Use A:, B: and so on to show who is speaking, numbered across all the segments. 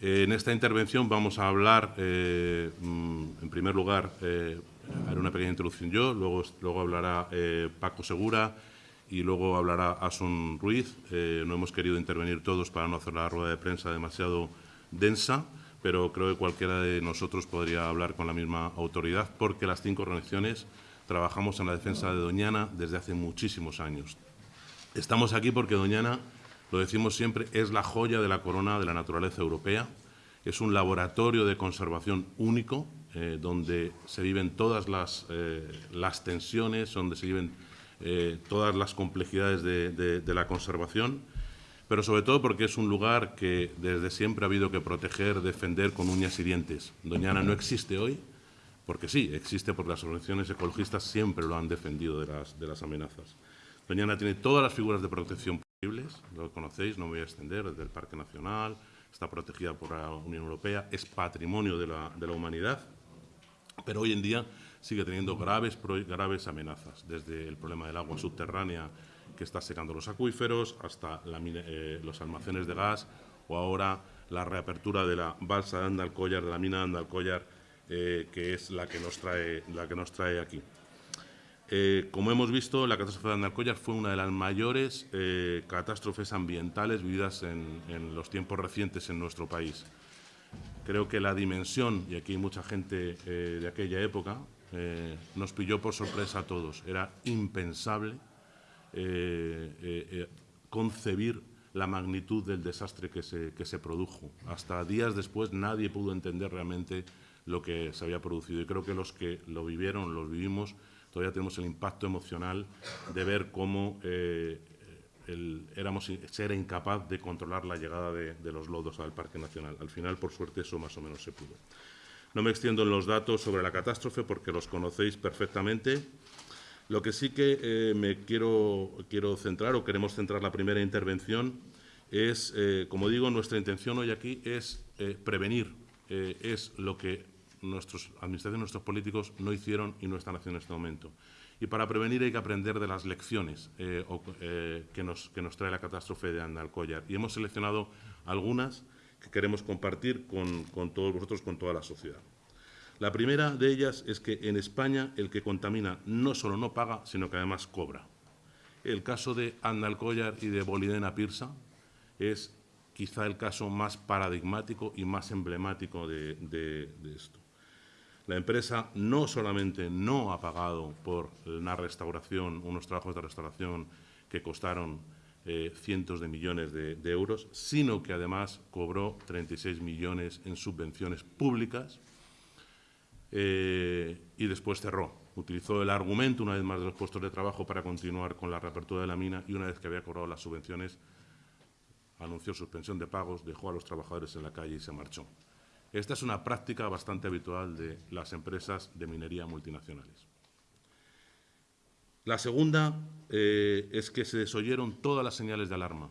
A: en esta intervención vamos a hablar, eh, mm, en primer lugar, eh, haré una pequeña introducción yo, luego, luego hablará eh, Paco Segura y luego hablará Asun Ruiz. no hemos querido intervenir todos para no hacer la rueda de prensa demasiado densa, pero creo que cualquiera de nosotros podría hablar con la misma autoridad, porque las cinco organizaciones trabajamos en la defensa de Doñana desde hace muchísimos años. Estamos aquí porque Doñana lo decimos siempre, es la joya de la corona de la naturaleza europea. Es un laboratorio de conservación único, eh, donde se viven todas las, eh, las, tensiones, donde se viven eh, todas las complejidades de, la conservación, pero sobre todo porque es un lugar que desde siempre ha habido que proteger, defender con uñas y dientes. Doñana no existe hoy, porque sí, existe porque las organizaciones ecologistas siempre lo han defendido de las, de las amenazas. Doñana tiene todas las figuras de protección lo conocéis, no me voy a extender, desde el Parque Nacional, está protegida por la Unión Europea, es patrimonio de la, de la humanidad, pero hoy en día sigue teniendo graves, graves amenazas, desde el problema del agua subterránea que está secando los acuíferos hasta eh, los almacenes de gas o ahora la reapertura de la balsa de Andalcollar, de la mina de Andalcollar, eh, que es la que nos trae, la que nos trae aquí. Eh, como hemos visto, la catástrofe de Andalcollar fue una de las mayores eh, catástrofes ambientales vividas en, los tiempos recientes en nuestro país. Creo que la dimensión, y aquí hay mucha gente eh, de aquella época, nos pilló por sorpresa a todos. Era impensable concebir la magnitud del desastre que se, que se produjo. Hasta días después nadie pudo entender realmente lo que se había producido. Y creo que los que lo vivieron, los vivimos, todavía tenemos el impacto emocional de ver cómo eh, éramos, se era incapaz de controlar la llegada de, los lodos al Parque Nacional. Al final, por suerte, eso más o menos se pudo. No me extiendo en los datos sobre la catástrofe porque los conocéis perfectamente. Lo que sí que eh, me quiero, quiero centrar, o queremos centrar la primera intervención, es, eh, como digo, nuestra intención hoy aquí es prevenir, es lo que nuestros administraciones, nuestros políticos no hicieron y no están haciendo en este momento. Y para prevenir hay que aprender de las lecciones eh, eh, que, nos, trae la catástrofe de Andalcollar. Y hemos seleccionado algunas que queremos compartir con, todos vosotros, con toda la sociedad. La primera de ellas es que en España el que contamina no solo no paga, sino que además cobra. El caso de Andalcollar y de Bolidena Pirsa es quizá el caso más paradigmático y más emblemático de esto. La empresa no solamente no ha pagado por una restauración, unos trabajos de restauración que costaron eh, cientos de millones de, euros, sino que además cobró 36 millones en subvenciones públicas eh, y después cerró. Utilizó el argumento, una vez más, de los puestos de trabajo para continuar con la reapertura de la mina y una vez que había cobrado las subvenciones, anunció suspensión de pagos, dejó a los trabajadores en la calle y se marchó. Esta es una práctica bastante habitual de las empresas de minería multinacionales. La segunda eh, es que se desoyeron todas las señales de alarma.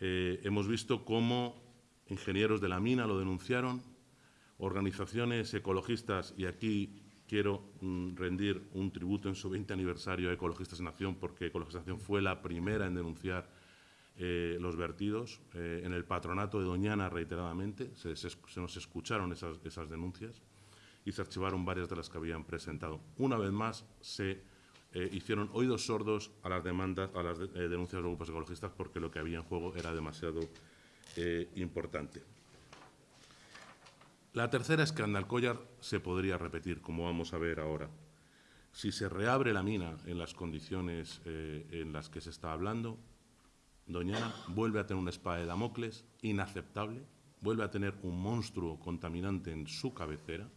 A: Eh, hemos visto cómo ingenieros de la mina lo denunciaron, organizaciones ecologistas, y aquí quiero mm, rendir un tributo en su 20 aniversario a Ecologistas en Acción, porque Ecologistas en Acción fue la primera en denunciar eh, los vertidos. Eh, en el patronato de Doñana, reiteradamente, se, nos escucharon esas, denuncias y se archivaron varias de las que habían presentado. Una vez más, se eh, hicieron oídos sordos a las demandas, a las denuncias de grupos ecologistas, porque lo que había en juego era demasiado importante. La tercera es que Andalcollar se podría repetir, como vamos a ver ahora. Si se reabre la mina en las condiciones en las que se está hablando, Doñana vuelve a tener una espada de Damocles inaceptable, vuelve a tener un monstruo contaminante en su cabecera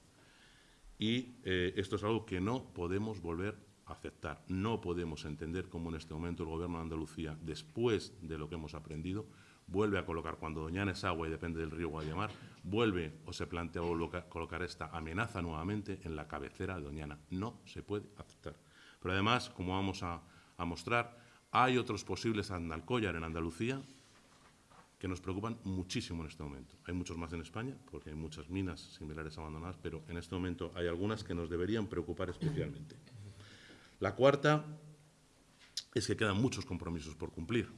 A: y eh, esto es algo que no podemos volver a aceptar. No podemos entender cómo en este momento el Gobierno de Andalucía, después de lo que hemos aprendido, vuelve a colocar, cuando Doñana es agua y depende del río Guayamar, vuelve o se plantea colocar esta amenaza nuevamente en la cabecera de Doñana. No se puede aceptar. Pero además, como vamos a mostrar, hay otros posibles Andalcollar en Andalucía que nos preocupan muchísimo en este momento. Hay muchos más en España, porque hay muchas minas similares abandonadas, pero en este momento hay algunas que nos deberían preocupar especialmente. La cuarta es que quedan muchos compromisos por cumplir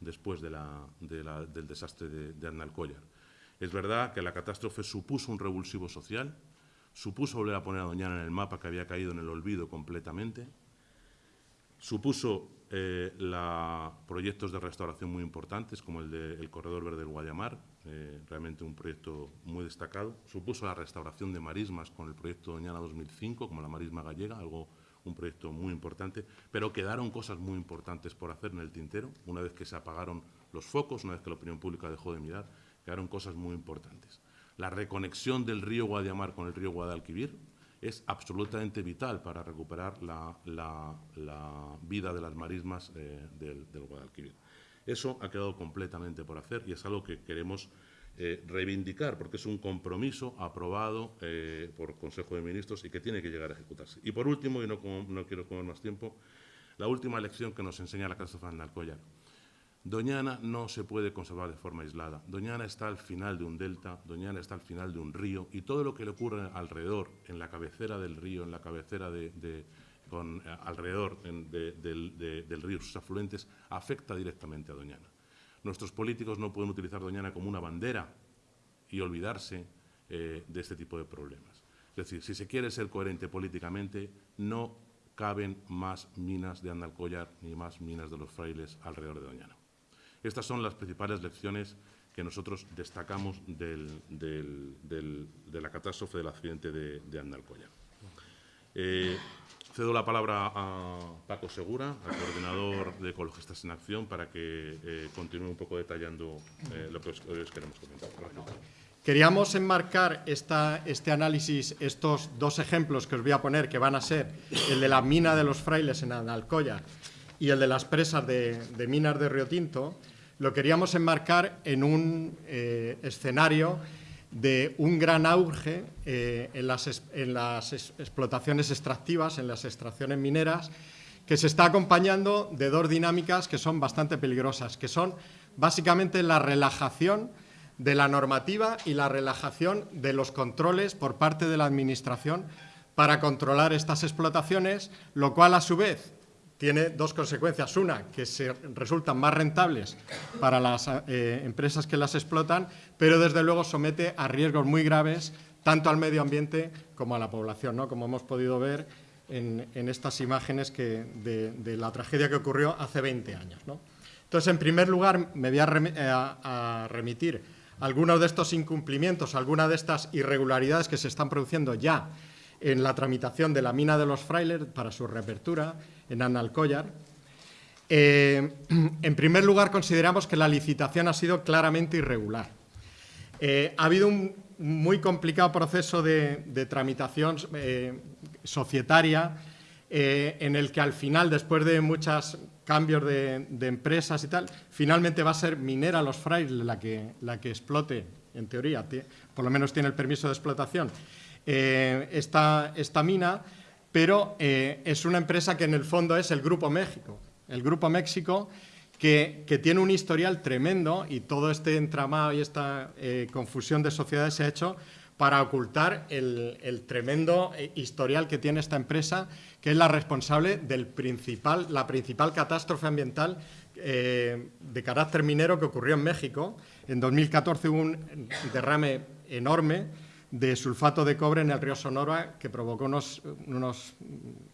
A: después del desastre de, de. Es verdad que la catástrofe supuso un revulsivo social, supuso volver a poner a Doñana en el mapa que había caído en el olvido completamente, supuso eh, proyectos de restauración muy importantes, como el del Corredor Verde del Guayamar, eh, realmente un proyecto muy destacado. Supuso la restauración de marismas con el proyecto Doñana 2005, como la marisma gallega, algo un proyecto muy importante, pero quedaron cosas muy importantes por hacer en el tintero, una vez que se apagaron los focos, una vez que la opinión pública dejó de mirar, quedaron cosas muy importantes. La reconexión del río Guadiamar con el río Guadalquivir es absolutamente vital para recuperar la, vida de las marismas eh, del, Guadalquivir. Eso ha quedado completamente por hacer y es algo que queremos eh, reivindicar, porque es un compromiso aprobado eh, por Consejo de Ministros y que tiene que llegar a ejecutarse. Y por último, y no, quiero comer más tiempo, la última lección que nos enseña la catástrofe de Alcoyar. Doñana no se puede conservar de forma aislada. Doñana está al final de un delta, Doñana está al final de un río y todo lo que le ocurre alrededor, en la cabecera del río, en la cabecera de, eh, alrededor del río, sus afluentes, afecta directamente a Doñana. Nuestros políticos no pueden utilizar Doñana como una bandera y olvidarse eh, de este tipo de problemas. Es decir, si se quiere ser coherente políticamente, no caben más minas de Andalcollar ni más minas de los frailes alrededor de Doñana. Estas son las principales lecciones que nosotros destacamos de la catástrofe del accidente de, de Andalcollar. Eh, Cedo la palabra a Paco Segura, al coordinador de Ecologistas en Acción, para que eh, continúe un poco detallando eh, lo que os, queremos comentar.
B: Queríamos enmarcar este análisis, estos dos ejemplos que os voy a poner, que van a ser el de la mina de los frailes en Alcoya y el de las presas de, minas de Río Tinto, lo queríamos enmarcar en un eh, escenario de un gran auge eh, en, las, explotaciones extractivas, en las extracciones mineras, que se está acompañando de dos dinámicas que son bastante peligrosas, que son básicamente la relajación de la normativa y la relajación de los controles por parte de la Administración para controlar estas explotaciones, lo cual a su vez tiene dos consecuencias. Una, que se resultan más rentables para las eh, empresas que las explotan, pero desde luego somete a riesgos muy graves tanto al medio ambiente como a la población, ¿no? como hemos podido ver en, estas imágenes que, de, la tragedia que ocurrió hace 20 años. Entonces, en primer lugar, me voy a, eh, a remitir algunos de estos incumplimientos, algunas de estas irregularidades que se están produciendo ya en la tramitación de la mina de los frailes para su reapertura en Analcollar. Eh, en primer lugar, consideramos que la licitación ha sido claramente irregular. Eh, ha habido un muy complicado proceso de, tramitación eh, societaria en el que al final, después de muchos cambios de, empresas y tal, finalmente va a ser Minera Los Frailes la que, la que explote, en teoría, por lo menos tiene el permiso de explotación, esta, esta mina, pero eh, es una empresa que en el fondo es el Grupo México. El Grupo México que, tiene un historial tremendo y todo este entramado y esta eh, confusión de sociedades se ha hecho para ocultar el, tremendo eh, historial que tiene esta empresa, que es la responsable de la principal catástrofe ambiental de carácter minero que ocurrió en México. En 2014 hubo un derrame enorme de sulfato de cobre en el río Sonora que provocó unas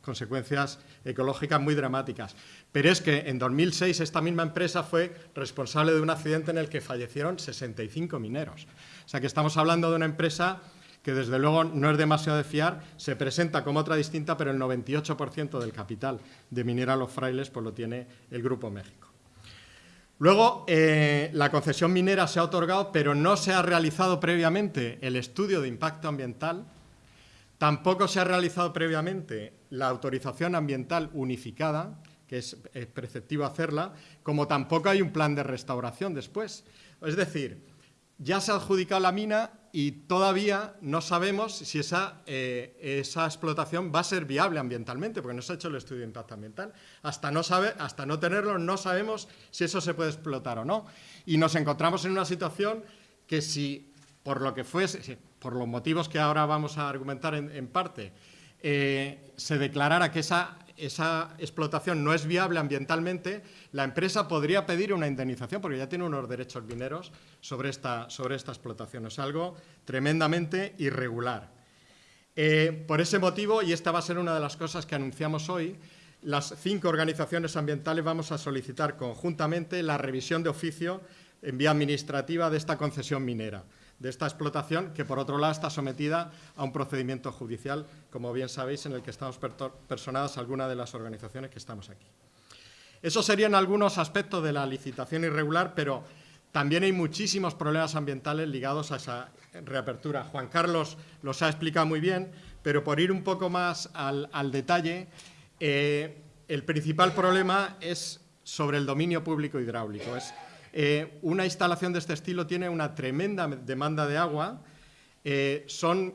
B: consecuencias ecológicas muy dramáticas. Pero es que en 2006 esta misma empresa fue responsable de un accidente en el que fallecieron 65 mineros. O sea que estamos hablando de una empresa que desde luego no es demasiado de fiar, se presenta como otra distinta, pero el 98% del capital de Minera Los Frailes pues lo tiene el Grupo México. Luego, eh, la concesión minera se ha otorgado, pero no se ha realizado previamente el estudio de impacto ambiental, tampoco se ha realizado previamente la autorización ambiental unificada, que es, es preceptivo hacerla, como tampoco hay un plan de restauración después. Es decir, ya se ha adjudicado la mina y todavía no sabemos si esa, eh, esa, explotación va a ser viable ambientalmente, porque no se ha hecho el estudio de impacto ambiental. Hasta no, hasta no tenerlo, no sabemos si eso se puede explotar o no. Y nos encontramos en una situación que si, por lo que fuese, por los motivos que ahora vamos a argumentar en, parte, eh, se declarara que esa esa explotación no es viable ambientalmente, la empresa podría pedir una indemnización porque ya tiene unos derechos mineros sobre esta, sobre esta explotación. Es algo tremendamente irregular. Eh, por ese motivo, y esta va a ser una de las cosas que anunciamos hoy, las cinco organizaciones ambientales vamos a solicitar conjuntamente la revisión de oficio en vía administrativa de esta concesión minera de esta explotación, que por otro lado está sometida a un procedimiento judicial, como bien sabéis, en el que estamos personadas algunas de las organizaciones que estamos aquí. Esos serían algunos aspectos de la licitación irregular, pero también hay muchísimos problemas ambientales ligados a esa reapertura. Juan Carlos los ha explicado muy bien, pero por ir un poco más al, detalle, eh, el principal problema es sobre el dominio público hidráulico. Es eh, una instalación de este estilo tiene una tremenda demanda de agua, eh, son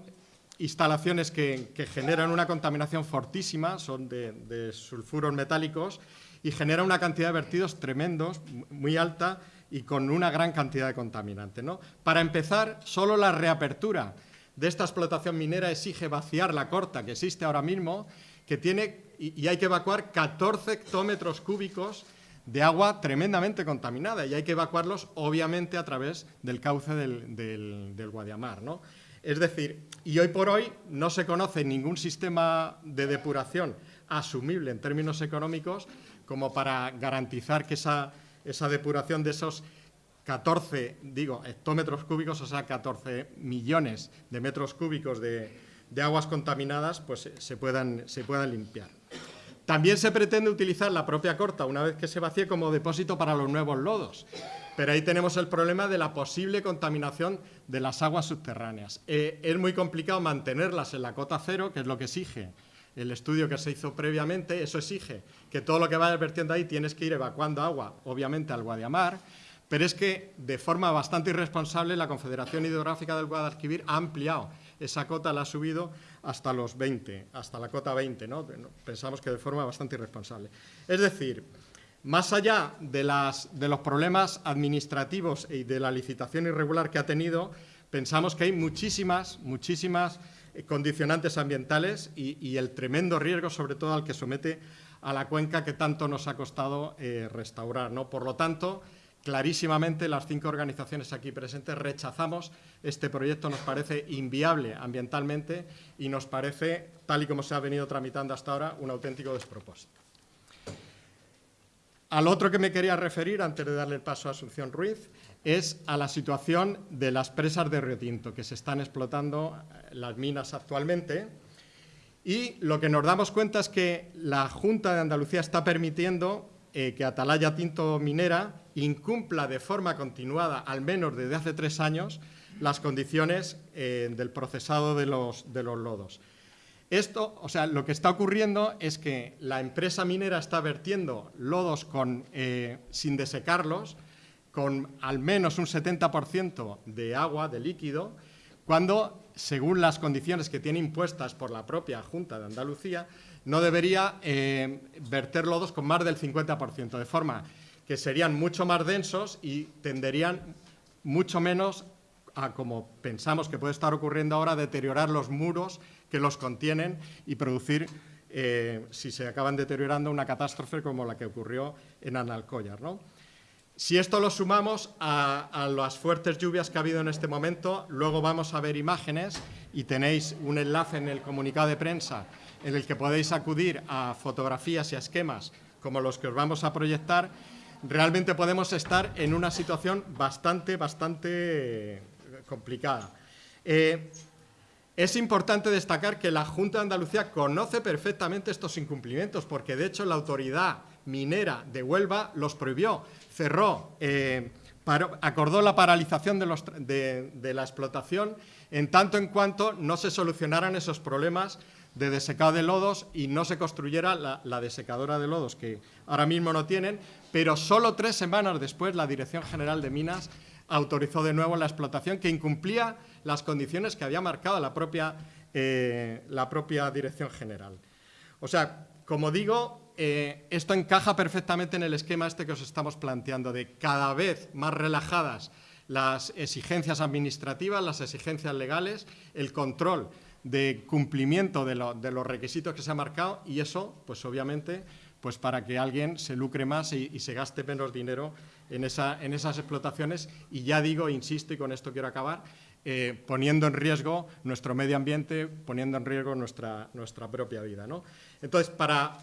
B: instalaciones que, generan una contaminación fortísima, son de, sulfuros metálicos y generan una cantidad de vertidos tremendos, muy alta y con una gran cantidad de contaminante. Para empezar, solo la reapertura de esta explotación minera exige vaciar la corta que existe ahora mismo, que tiene, y, y hay que evacuar 14 hectómetros cúbicos de agua tremendamente contaminada y hay que evacuarlos obviamente a través del cauce del, Guadiamar. ¿no? Es decir, y hoy por hoy no se conoce ningún sistema de depuración asumible en términos económicos como para garantizar que esa, esa depuración de esos 14, digo, hectómetros cúbicos, o sea, 14 millones de metros cúbicos de, de aguas contaminadas, pues se puedan, se puedan limpiar. También se pretende utilizar la propia corta, una vez que se vacíe, como depósito para los nuevos lodos. Pero ahí tenemos el problema de la posible contaminación de las aguas subterráneas. Eh, es muy complicado mantenerlas en la cota cero, que es lo que exige el estudio que se hizo previamente. Eso exige que todo lo que vayas vertiendo ahí tienes que ir evacuando agua, obviamente, al Guadiamar. Pero es que, de forma bastante irresponsable, la Confederación Hidrográfica del Guadalquivir ha ampliado esa cota, la ha subido hasta los 20, hasta la cota 20, ¿no? Pensamos que de forma bastante irresponsable. Es decir, más allá de, las, de los problemas administrativos y de la licitación irregular que ha tenido, pensamos que hay muchísimas, muchísimas eh, condicionantes ambientales y, el tremendo riesgo, sobre todo al que somete a la cuenca que tanto nos ha costado eh, restaurar. ¿no? Por lo tanto, clarísimamente las cinco organizaciones aquí presentes rechazamos este proyecto, nos parece inviable ambientalmente y nos parece, tal y como se ha venido tramitando hasta ahora, un auténtico despropósito. Al otro que me quería referir, antes de darle el paso a Asunción Ruiz, es a la situación de las presas de Río Tinto, que se están explotando eh, las minas actualmente. Y lo que nos damos cuenta es que la Junta de Andalucía está permitiendo eh, que Atalaya Tinto Minera incumpla de forma continuada, al menos desde hace tres años, las condiciones eh, del procesado de los, lodos. Esto, o sea, lo que está ocurriendo es que la empresa minera está vertiendo lodos eh, sin desecarlos, con al menos un 70% de agua, de líquido, cuando, según las condiciones que tiene impuestas por la propia Junta de Andalucía, no debería eh, verter lodos con más del 50%, de forma que serían mucho más densos y tenderían mucho menos a, como pensamos que puede estar ocurriendo ahora, deteriorar los muros que los contienen y producir, eh, si se acaban deteriorando, una catástrofe como la que ocurrió en Analcollar. ¿no? Si esto lo sumamos a, a, las fuertes lluvias que ha habido en este momento, luego vamos a ver imágenes y tenéis un enlace en el comunicado de prensa en el que podéis acudir a fotografías y a esquemas como los que os vamos a proyectar, realmente podemos estar en una situación bastante, bastante eh, complicada. Eh, es importante destacar que la Junta de Andalucía conoce perfectamente estos incumplimientos, porque de hecho la autoridad minera de Huelva los prohibió, cerró, eh, acordó la paralización de, de la explotación en tanto en cuanto no se solucionaran esos problemas de desecado de lodos y no se construyera la, desecadora de lodos, que ahora mismo no tienen, pero solo tres semanas después la Dirección General de Minas autorizó de nuevo la explotación que incumplía las condiciones que había marcado la propia, eh, la propia Dirección General. O sea, como digo, eh, esto encaja perfectamente en el esquema este que os estamos planteando, de cada vez más relajadas las exigencias administrativas, las exigencias legales, el control de cumplimiento de, los requisitos que se ha marcado y eso, pues obviamente, pues para que alguien se lucre más y, se gaste menos dinero en, esa, en, esas explotaciones y ya digo, insisto, y con esto quiero acabar, eh, poniendo en riesgo nuestro medio ambiente, poniendo en riesgo nuestra, nuestra propia vida. ¿no? Entonces, para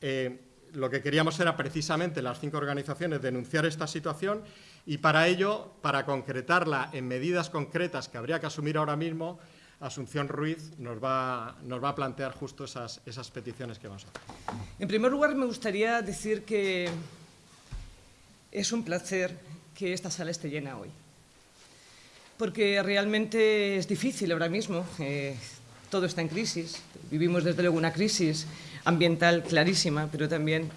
B: eh, lo que queríamos era precisamente las cinco organizaciones denunciar esta situación y para ello, para concretarla en medidas concretas que habría que asumir ahora mismo, Asunción Ruiz nos va, nos va a plantear justo esas, esas peticiones que vamos a hacer.
C: En primer lugar, me gustaría decir que es un placer que esta sala esté llena hoy, porque realmente es difícil ahora mismo, eh, todo está en crisis, vivimos desde luego una crisis ambiental clarísima, pero también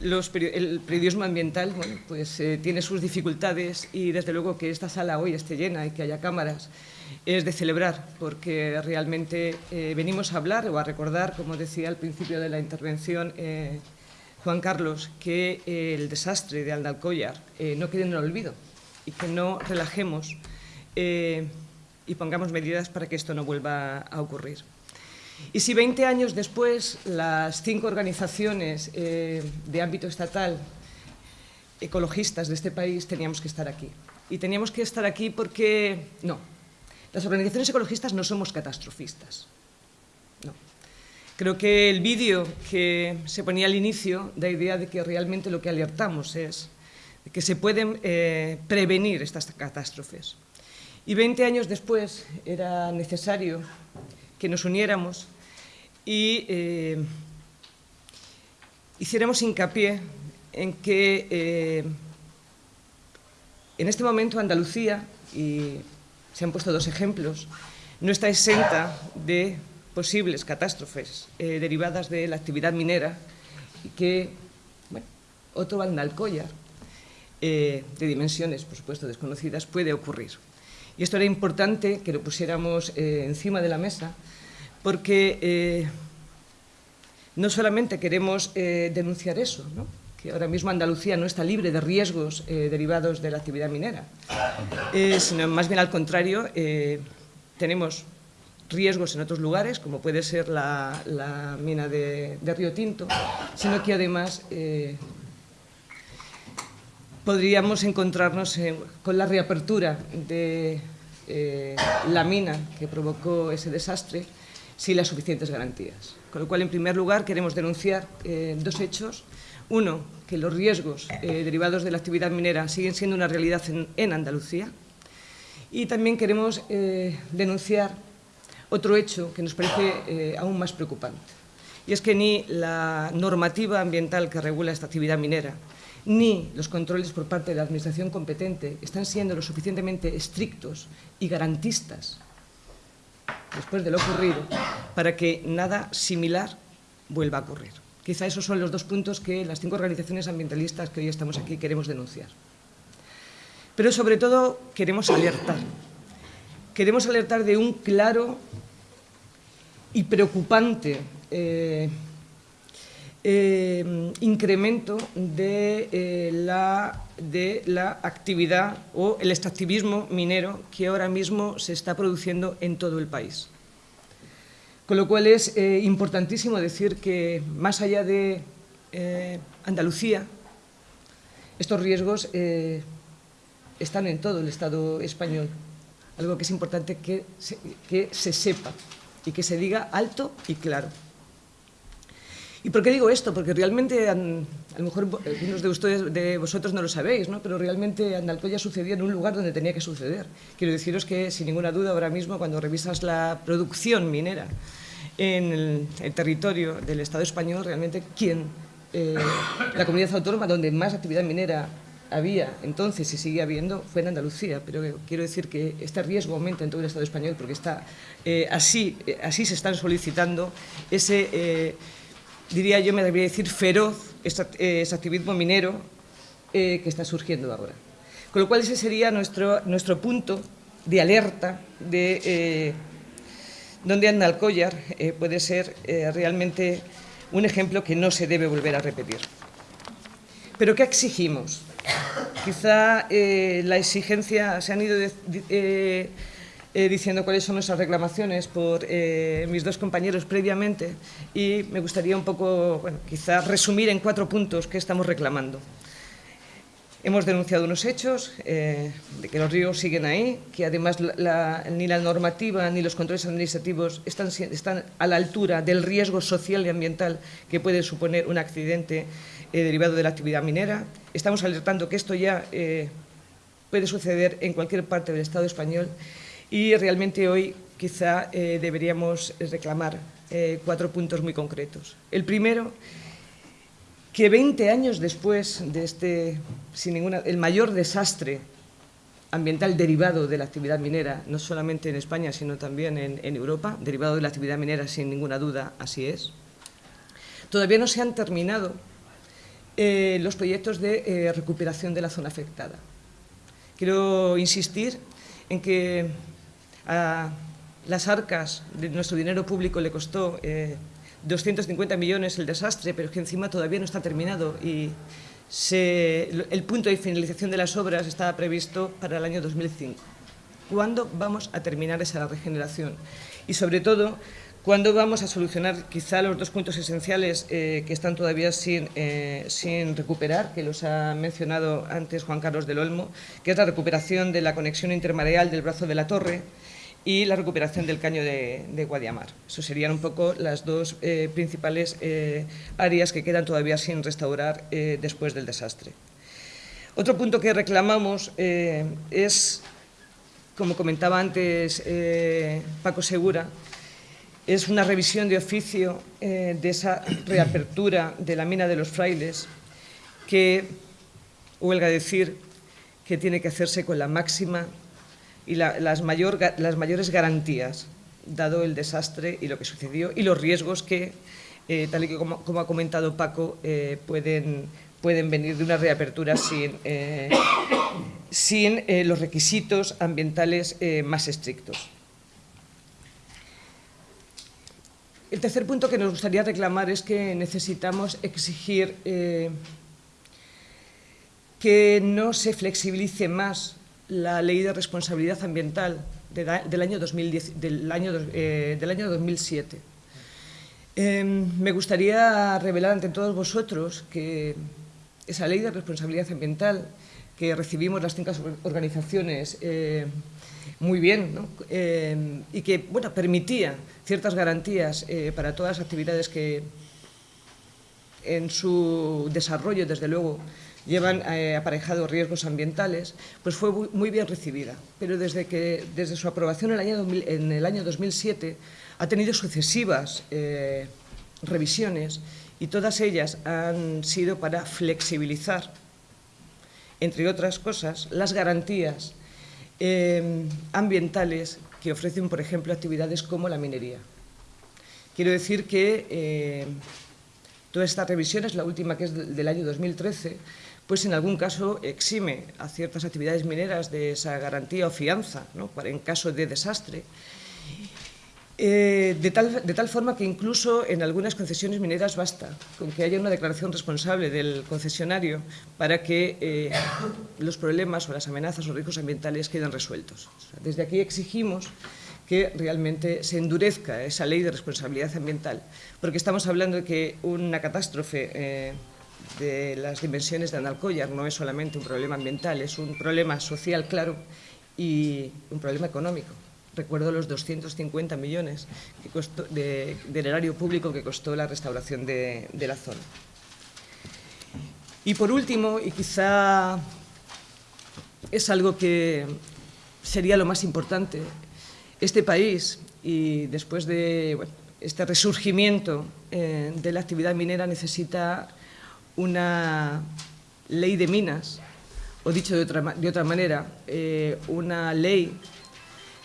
C: el periodismo ambiental pues, eh, tiene sus dificultades y desde luego que esta sala hoy esté llena y que haya cámaras es de celebrar porque realmente eh, venimos a hablar o a recordar, como decía al principio de la intervención eh, Juan Carlos, que el desastre de Aldalcollar no quede en el olvido y que no relajemos y pongamos medidas para que esto no vuelva a ocurrir. Y si 20 años después las cinco organizaciones eh, de ámbito estatal ecologistas de este país teníamos que estar aquí. Y teníamos que estar aquí porque, no, las organizaciones ecologistas no somos catastrofistas. No. Creo que el vídeo que se ponía al inicio da idea de que realmente lo que alertamos es que se pueden eh, prevenir estas catástrofes. Y 20 años después era necesario que nos uniéramos y eh, hiciéramos hincapié en que eh, en este momento Andalucía, y se han puesto dos ejemplos, no está exenta de posibles catástrofes eh, derivadas de la actividad minera que bueno, otro Andalcollar de dimensiones, por supuesto, desconocidas, puede ocurrir. Y esto era importante que lo pusiéramos eh, encima de la mesa porque eh, no solamente queremos eh, denunciar eso, ahora mismo Andalucía no está libre de riesgos derivados de la actividad minera, sino más bien al contrario, tenemos riesgos en otros lugares, como puede ser la, mina de, de, Río Tinto, sino que además podríamos encontrarnos con la reapertura de eh, la mina que provocó ese desastre sin las suficientes garantías. Con lo cual, en primer lugar, queremos denunciar eh, dos hechos. Uno, que los riesgos eh, derivados de la actividad minera siguen siendo una realidad en, Andalucía. Y también queremos denunciar otro hecho que nos parece aún más preocupante. Y es que ni la normativa ambiental que regula esta actividad minera, ni los controles por parte de la Administración competente están siendo lo suficientemente estrictos y garantistas después de lo ocurrido para que nada similar vuelva a ocurrir. Quizá esos son los dos puntos que las cinco organizaciones ambientalistas que hoy estamos aquí queremos denunciar. Pero sobre todo queremos alertar. Queremos alertar de un claro y preocupante eh, eh, incremento de, eh, la, de la actividad o el extractivismo minero que ahora mismo se está produciendo en todo el país. Con lo cual es eh, importantísimo decir que más allá de Andalucía, estos riesgos están en todo el Estado español. Algo que es importante que se sepa y que se diga alto y claro. ¿Y por qué digo esto? Porque realmente, a lo mejor algunos de, ustedes, de vosotros no lo sabéis, ¿no? pero realmente Andalcoya sucedía en un lugar donde tenía que suceder. Quiero deciros que, sin ninguna duda, ahora mismo, cuando revisas la producción minera en el, territorio del Estado español, realmente quien, eh, la comunidad autónoma donde más actividad minera había entonces y sigue habiendo fue en Andalucía, pero quiero decir que este riesgo aumenta en todo el Estado español porque está, eh, así, eh, así se están solicitando ese diría yo, me debería decir, feroz ese activismo minero eh, que está surgiendo ahora. Con lo cual ese sería nuestro, nuestro punto de alerta de eh, donde anda el collar eh, puede ser realmente un ejemplo que no se debe volver a repetir. Pero ¿qué exigimos? Quizá la exigencia se han ido eh, diciendo cuáles son nuestras reclamaciones por eh, mis dos compañeros previamente y me gustaría un poco, bueno, quizá resumir en cuatro puntos qué estamos reclamando. Hemos denunciado unos hechos eh, de que los ríos siguen ahí, que además ni la normativa ni los controles administrativos están, están, a la altura del riesgo social y ambiental que puede suponer un accidente eh, derivado de la actividad minera. Estamos alertando que esto ya eh, puede suceder en cualquier parte del Estado español y realmente hoy quizá deberíamos reclamar cuatro puntos muy concretos. El primero que 20 años después de este, sin ninguna, el mayor desastre ambiental derivado de la actividad minera, no solamente en España, sino también en, Europa, derivado de la actividad minera, sin ninguna duda, así es, todavía no se han terminado eh, los proyectos de eh, recuperación de la zona afectada. Quiero insistir en que a las arcas de nuestro dinero público le costó eh, 250 millones el desastre, pero que encima todavía no está terminado y el punto de finalización de las obras estaba previsto para el año 2005. ¿Cuándo vamos a terminar esa regeneración? Y sobre todo, ¿cuándo vamos a solucionar quizá los dos puntos esenciales eh, que están todavía sin, eh, sin recuperar, que los ha mencionado antes Juan Carlos del Olmo, que es la recuperación de la conexión intermareal del brazo de la torre, y la recuperación del caño de, Guadiamar. Eso serían un poco las dos eh, principales áreas que quedan todavía sin restaurar después del desastre. Otro punto que reclamamos es, como comentaba antes Paco Segura, es una revisión de oficio de esa reapertura de la mina de los frailes que, huelga decir, que tiene que hacerse con la máxima y las, mayor, las mayores garantías, dado el desastre y lo que sucedió y los riesgos que, eh, tal y como, ha comentado Paco, eh, pueden, venir de una reapertura eh, sin los requisitos ambientales más estrictos. El tercer punto que nos gustaría reclamar es que necesitamos exigir que no se flexibilice más la Ley de Responsabilidad Ambiental del año, 2010, del año, eh, del año 2007. Em, me gustaría revelar ante todos vosotros que esa Ley de Responsabilidad Ambiental que recibimos las cinco organizaciones eh, muy bien em, y que bueno, permitía ciertas garantías eh, para todas las actividades que en su desarrollo, desde luego, llevan eh, aparejados riesgos ambientales, pues fue muy bien recibida. Pero desde, que, desde su aprobación en el año, en el año 2007 ha tenido sucesivas eh, revisiones y todas ellas han sido para flexibilizar, entre otras cosas, las garantías eh, ambientales que ofrecen, por ejemplo, actividades como la minería. Quiero decir que todas estas revisiones, la última que es del año 2013, pues en algún caso exime a ciertas actividades mineras de esa garantía o fianza en caso de desastre. Eh, de, tal, de, tal, forma que incluso en algunas concesiones mineras basta con que haya una declaración responsable del concesionario para que eh, los problemas o las amenazas o riesgos ambientales queden resueltos. desde aquí exigimos que realmente se endurezca esa ley de responsabilidad ambiental, porque estamos hablando de que una catástrofe eh, de las dimensiones de Analcoyar no es solamente un problema ambiental, es un problema social, claro, y un problema económico. Recuerdo los 250 millones de, del erario público que costó la restauración de, la zona. Y por último, y quizá es algo que sería lo más importante, este país, y después de este resurgimiento eh, de la actividad minera, necesita una ley de minas, o dicho de otra, de otra manera, eh, una ley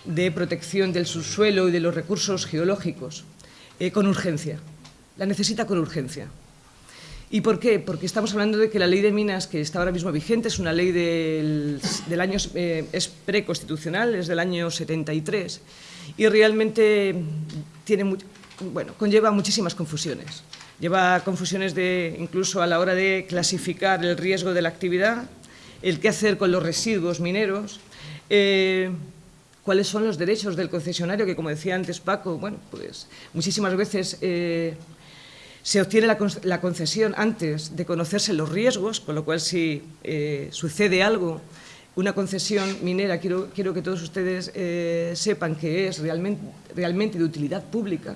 C: de protección del subsuelo y de los recursos geológicos eh, con urgencia. La necesita con urgencia. ¿Y por qué? Porque estamos hablando de que la ley de minas que está ahora mismo vigente es una ley del, año, eh, es preconstitucional, es del año 73 y realmente tiene, bueno, conlleva muchísimas confusiones. Lleva confusiones de, incluso a la hora de clasificar el riesgo de la actividad, el qué hacer con los residuos mineros, eh, cuáles son los derechos del concesionario, que como decía antes Paco, bueno, pues muchísimas veces eh, se obtiene la, concesión antes de conocerse los riesgos, con lo cual si eh, sucede algo una concesión minera, quiero, quiero que todos ustedes eh, sepan que es realmente, realmente de utilidad pública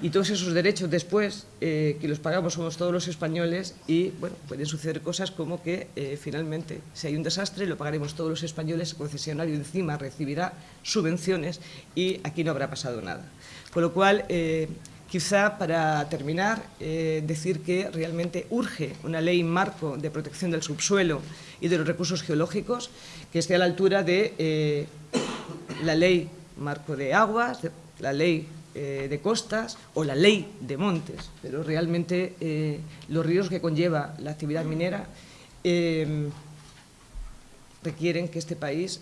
C: y todos esos derechos después eh, que los pagamos somos todos los españoles y bueno, pueden suceder cosas como que eh, finalmente si hay un desastre lo pagaremos todos los españoles, el concesionario encima recibirá subvenciones y aquí no habrá pasado nada. Con lo cual, Quizá para terminar, eh, decir que realmente urge una ley marco de protección del subsuelo y de los recursos geológicos que esté a la altura de eh, la ley marco de aguas, la ley eh, de costas o la ley de montes, pero realmente los ríos que conlleva la actividad minera requieren que este país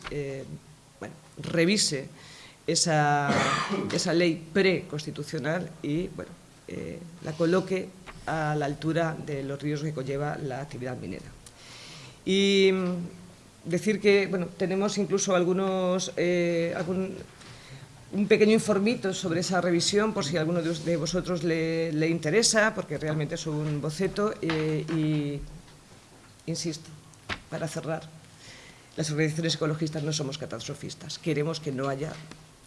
C: revise esa, esa ley preconstitucional y bueno, eh, la coloque a la altura de los ríos que conlleva la actividad minera. Y mm, decir que bueno, tenemos incluso algunos, eh, algún, un pequeño informito sobre esa revisión por si a alguno de vosotros le, le interesa, porque realmente es un boceto eh, y, insisto, para cerrar, las organizaciones ecologistas no somos catastrofistas, queremos que no haya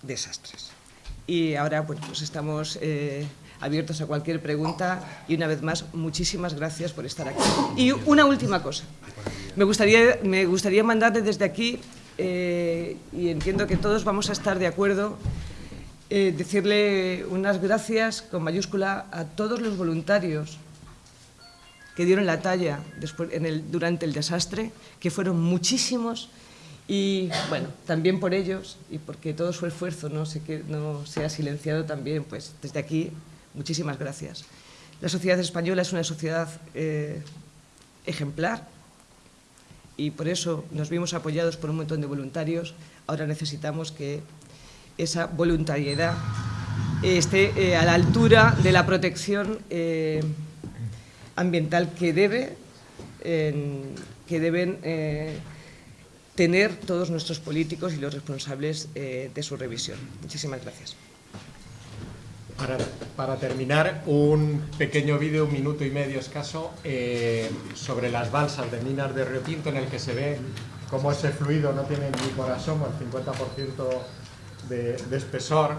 C: desastres. Y ahora pues estamos eh, abiertos a cualquier pregunta y una vez más, muchísimas gracias por estar aquí. Y una última cosa. Me gustaría, me gustaría mandarle desde aquí, eh, y entiendo que todos vamos a estar de acuerdo, eh, decirle unas gracias con mayúscula a todos los voluntarios que dieron la talla después, en el, durante el desastre, que fueron muchísimos, y bueno, también por ellos y porque todo su esfuerzo no se, no sea silenciado también, pues desde aquí, muchísimas gracias. La sociedad española es una sociedad eh, ejemplar y por eso nos vimos apoyados por un montón de voluntarios. Ahora necesitamos que esa voluntariedad esté eh, a la altura de la protección eh, ambiental que debe, que deben tener todos nuestros políticos y los responsables eh, de su revisión. Muchísimas gracias.
B: Para, terminar, un pequeño vídeo, un minuto y medio escaso, eh, sobre las balsas de minas de Río Tinto, en el que se ve cómo ese fluido no tiene ni por asomo el 50% de, espesor,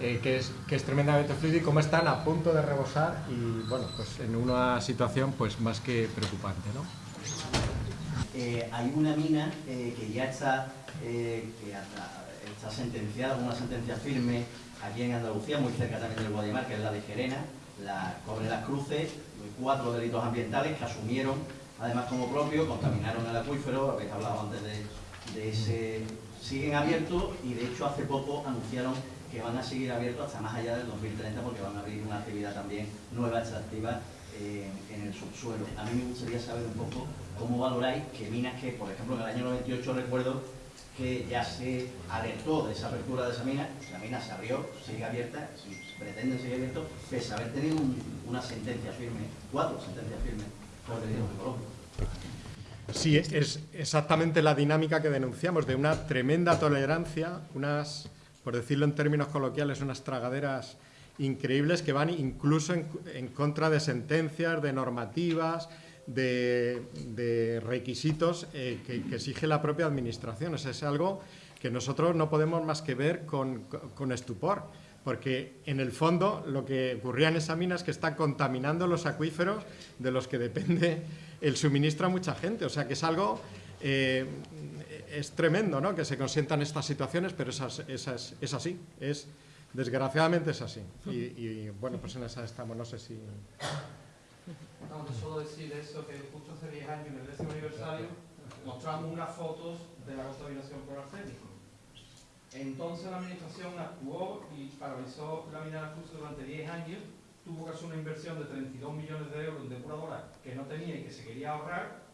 B: eh, que, es, que es tremendamente fluido y cómo están a punto de rebosar y, bueno, pues en una situación pues más que preocupante, ¿no?
D: Eh, hay una mina eh, que ya está, eh, está sentenciada, una sentencia firme aquí en Andalucía, muy cerca también del Guadimar, que es la de Gerena, la Cobre las Cruces, cuatro delitos ambientales que asumieron además como propio, contaminaron el acuífero, habéis hablado antes de, ese... siguen abiertos y de hecho hace poco anunciaron que van a seguir abiertos hasta más allá del 2030 porque van a abrir una actividad también nueva, extractiva en el subsuelo. A mí me gustaría saber un poco cómo valoráis que minas que, por ejemplo, en el año 98 recuerdo que ya se alertó de esa apertura de esa mina, la mina se abrió, sigue abierta, se pretende seguir abierto, pese a haber tenido una sentencia firme, cuatro sentencias firmes por delitos ecológicos.
B: Sí, es exactamente la dinámica que denunciamos, de una tremenda tolerancia, unas, por decirlo en términos coloquiales, unas tragaderas increíbles que van incluso en, contra de sentencias, de normativas, de, requisitos eh, que, exige la propia administración. es algo que nosotros no podemos más que ver con, estupor, porque en el fondo lo que ocurría en esa mina es que está contaminando los acuíferos de los que depende el suministro a mucha gente. O sea que es algo... Eh, es tremendo ¿no? que se consientan estas situaciones, pero es, es así. Es, Desgraciadamente es así. Y, bueno, pues en esa estamos, no sé si...
E: No, solo decir eso, que justo hace 10 años, en el décimo aniversario, mostramos unas fotos de la contaminación por arsénico. Entonces la administración actuó y paralizó la mina de la durante 10 años, tuvo que hacer una inversión de 32 millones de euros en depuradora que no tenía y que se quería ahorrar.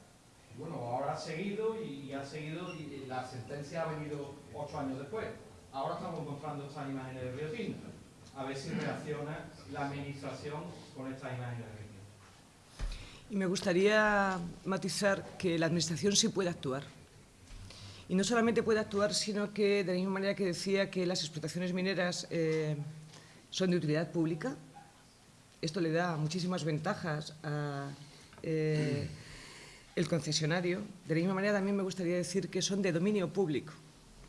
E: Bueno, ahora ha seguido y, ha seguido la sentencia ha venido 8 años después. Ahora estamos encontrando estas imágenes de Río Tinto. A ver si reacciona la administración con estas imágenes.
C: Y me gustaría matizar que la administración sí puede actuar. Y no solamente puede actuar, sino que de la misma manera que decía que las explotaciones mineras eh, son de utilidad pública, esto le da muchísimas ventajas al eh, concesionario. De la misma manera también me gustaría decir que son de dominio público,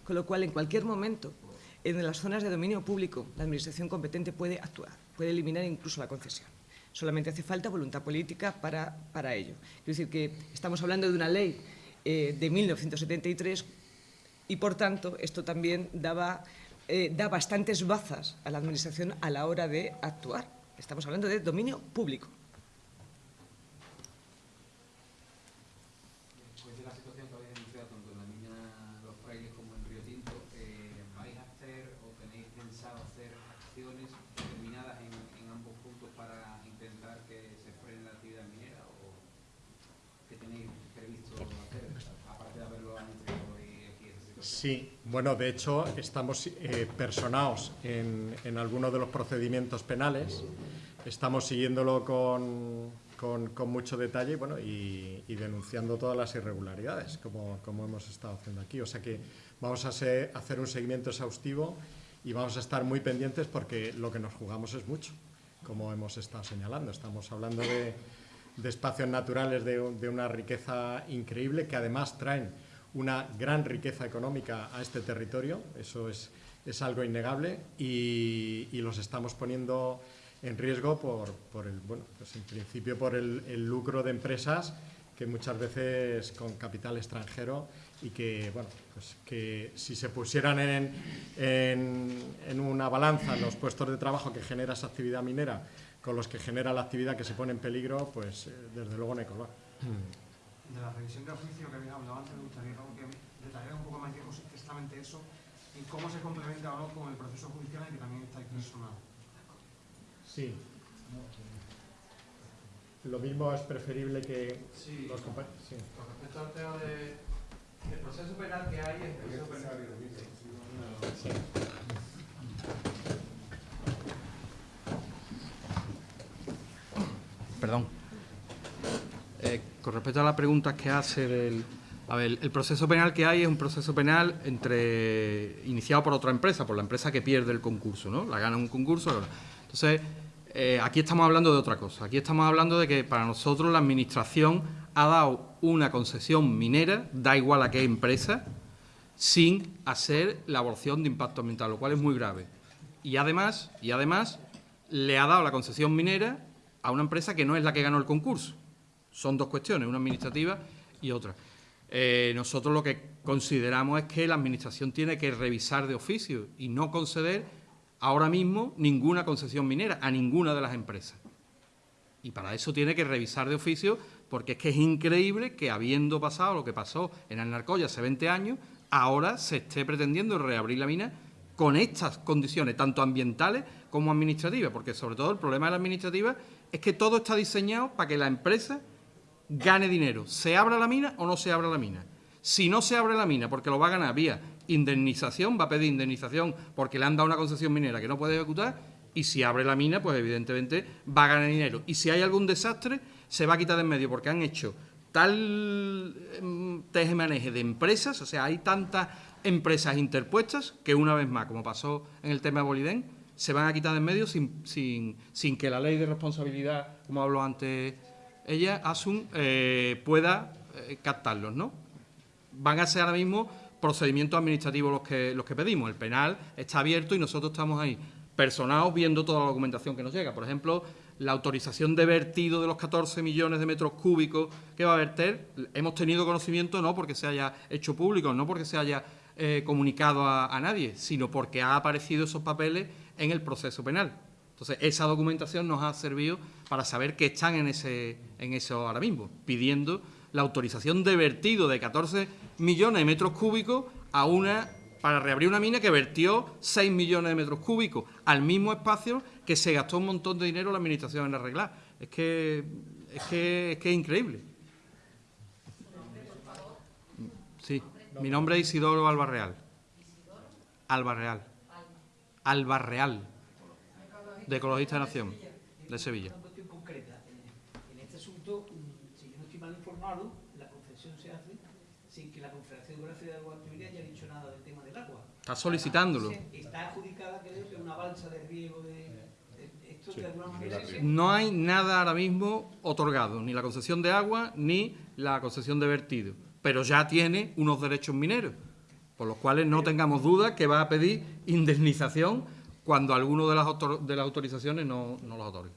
C: con lo cual en cualquier momento en las zonas de dominio público la Administración competente puede actuar, puede eliminar incluso la concesión. Solamente hace falta voluntad política para, para ello. Es decir, que estamos hablando de una ley eh, de 1973 y, por tanto, esto también daba, eh, da bastantes bazas a la Administración a la hora de actuar. Estamos hablando de dominio público.
F: Después de la situación que habéis denunciado tanto en la mina Los Frailes como en Río Tinto, eh, ¿vais a hacer o tenéis pensado hacer acciones determinadas en, en ambos puntos para intentar que se frene la actividad minera o qué hacer, aparte de haberlo hoy aquí?
B: Sí, bueno, de hecho estamos eh, personados en, en algunos de los procedimientos penales, estamos siguiéndolo con, con- con mucho detalle bueno, y, y denunciando todas las irregularidades, como, como hemos estado haciendo aquí. O sea que vamos a se- hacer un seguimiento exhaustivo y vamos a estar muy pendientes porque lo que nos jugamos es mucho, como hemos estado señalando. Estamos hablando de, de espacios naturales de, un- de una riqueza increíble que además traen una gran riqueza económica a este territorio, eso es, es algo innegable y, los estamos poniendo en riesgo por, por el, bueno, pues en principio por el, el lucro de empresas que muchas veces con capital extranjero y que, bueno, pues que si se pusieran en, en, en una balanza los puestos de trabajo que genera esa actividad minera con los que genera la actividad que se pone en peligro, pues eh, desde luego no hay color.
G: De la revisión del juicio que había hablado antes, me gustaría que detallara un poco más qué consiste exactamente eso y cómo se complementa o no con el proceso judicial en el que también estáis personados.
B: Sí. Lo mismo es preferible que
E: Sí.
B: los compañeros. Sí.
E: Con respecto al tema de, del proceso penal que hay, el proceso penal.
F: Perdón. Eh, con respecto a las preguntas que hace del... A ver, el proceso penal que hay es un proceso penal entre iniciado por otra empresa, por la empresa que pierde el concurso, ¿no? La gana un concurso. Entonces, eh, aquí estamos hablando de otra cosa. Aquí estamos hablando de que para nosotros la Administración ha dado una concesión minera, da igual a qué empresa, sin hacer la evaluación de impacto ambiental, lo cual es muy grave. Y además, y además le ha dado la concesión minera a una empresa que no es la que ganó el concurso. Son dos cuestiones, una administrativa y otra. Eh, nosotros lo que consideramos es que la Administración tiene que revisar de oficio y no conceder ahora mismo ninguna concesión minera a ninguna de las empresas. Y para eso tiene que revisar de oficio, porque es que es increíble que habiendo pasado lo que pasó en Alnarcoya hace 20 años, ahora se esté pretendiendo reabrir la mina con estas condiciones, tanto ambientales como administrativas, porque sobre todo el problema de la administrativa es que todo está diseñado para que la empresa gane dinero, se abra la mina o no se abra la mina. Si no se abre la mina porque lo va a ganar vía indemnización, va a pedir indemnización porque le han dado una concesión minera que no puede ejecutar, y si abre la mina, pues evidentemente va a ganar dinero. Y si hay algún desastre, se va a quitar de en medio porque han hecho tal em, tejemaneje de empresas, o sea, hay tantas empresas interpuestas que una vez más, como pasó en el tema de Bolidén, se van a quitar de en medio sin, sin, sin que la ley de responsabilidad, como habló antes ella, Asun, eh, pueda eh, captarlos, ¿no? Van a ser ahora mismo procedimientos administrativos los que, los que pedimos. El penal está abierto y nosotros estamos ahí personados viendo toda la documentación que nos llega. Por ejemplo, la autorización de vertido de los 14 millones de metros cúbicos que va a verter, hemos tenido conocimiento no porque se haya hecho público, no porque se haya eh, comunicado a, a nadie, sino porque ha aparecido esos papeles en el proceso penal. Entonces, esa documentación nos ha servido para saber que están en, ese, en eso ahora mismo, pidiendo la autorización de vertido de 14 millones de metros cúbicos a una para reabrir una mina que vertió 6 millones de metros cúbicos al mismo espacio que se gastó un montón de dinero la administración en arreglar. Es que es, que, es, que es increíble. Sí, mi nombre es Isidoro Albarreal. Albarreal. Albarreal. De Ecologista de Nación, de Sevilla.
H: Una cuestión concreta. En, este asunto, mm, si yo no estoy mal informado, la concesión se hace sin que la Confederación Geográfica de Guadalquivir haya dicho nada del tema del agua.
F: Está solicitándolo.
H: Está adjudicada, creo que una balsa de riego de... esto
A: Sí,
H: de alguna manera...
F: No hay nada ahora mismo otorgado, ni la concesión de agua ni la concesión de vertido, pero ya tiene unos derechos mineros, por los cuales no tengamos duda que va a pedir indemnización cuando alguno de las, autor- de las autorizaciones no, no los otorgue.